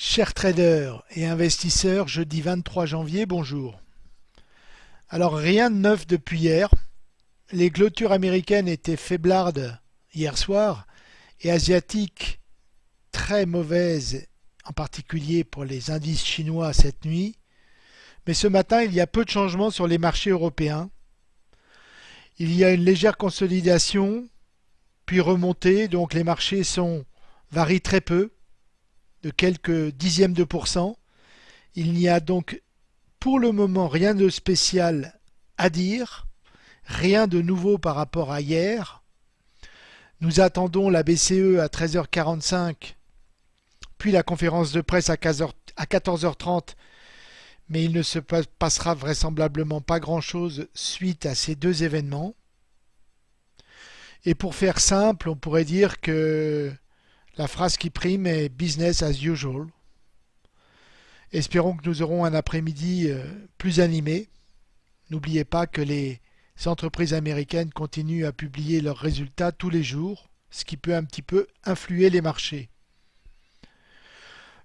Chers traders et investisseurs, jeudi 23 janvier, bonjour. Alors rien de neuf depuis hier. Les clôtures américaines étaient faiblardes hier soir et asiatiques très mauvaises, en particulier pour les indices chinois cette nuit. Mais ce matin, il y a peu de changements sur les marchés européens. Il y a une légère consolidation, puis remontée, donc les marchés varient très peu de quelques dixièmes de pourcent. Il n'y a donc pour le moment rien de spécial à dire, rien de nouveau par rapport à hier. Nous attendons la BCE à 13h45, puis la conférence de presse à 14h30, mais il ne se passera vraisemblablement pas grand-chose suite à ces deux événements. Et pour faire simple, on pourrait dire que la phrase qui prime est business as usual. Espérons que nous aurons un après-midi euh, plus animé. N'oubliez pas que les entreprises américaines continuent à publier leurs résultats tous les jours, ce qui peut un petit peu influer les marchés.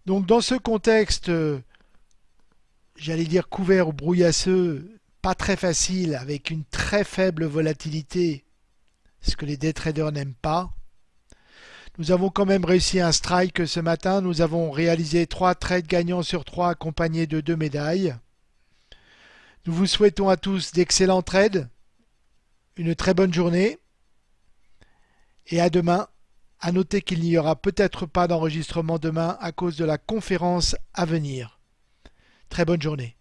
Donc dans ce contexte, euh, j'allais dire couvert ou brouillasseux, pas très facile, avec une très faible volatilité, ce que les day traders n'aiment pas, nous avons quand même réussi un strike ce matin. Nous avons réalisé trois trades gagnants sur trois accompagnés de deux médailles. Nous vous souhaitons à tous d'excellents trades, une très bonne journée et à demain. À noter qu'il n'y aura peut-être pas d'enregistrement demain à cause de la conférence à venir. Très bonne journée.